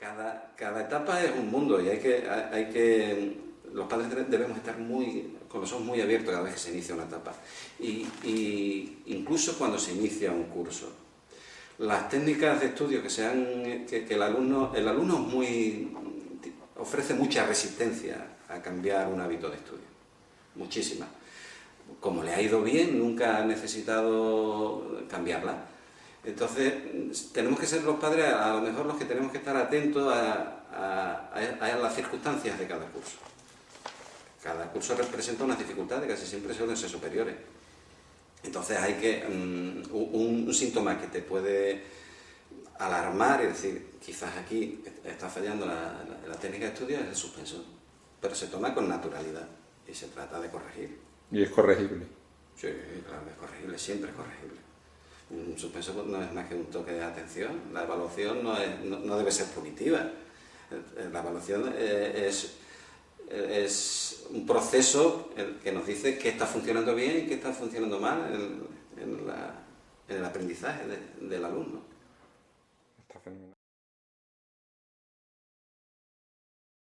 Cada, cada etapa es un mundo y hay que, hay que los padres debemos estar muy, con los ojos muy abiertos cada vez que se inicia una etapa. Y, incluso cuando se inicia un curso. Las técnicas de estudio que, sean, que, que el, alumno, el alumno muy, ofrece mucha resistencia a cambiar un hábito de estudio. Muchísima. Como le ha ido bien, nunca ha necesitado cambiarla. Entonces, tenemos que ser los padres a lo mejor los que tenemos que estar atentos a, a las circunstancias de cada curso. Cada curso representa unas dificultades, casi siempre suelen ser superiores. Entonces hay que... Mm, un, síntoma que te puede alarmar, es decir, quizás aquí está fallando la, técnica de estudio es el suspenso, pero se toma con naturalidad y se trata de corregir. ¿Y es corregible? Sí, claro, es corregible, siempre es corregible. Suspenso no es más que un toque de atención, la evaluación no, no debe ser punitiva, la evaluación eh, es es un proceso que nos dice qué está funcionando bien y qué está funcionando mal en, el aprendizaje del alumno.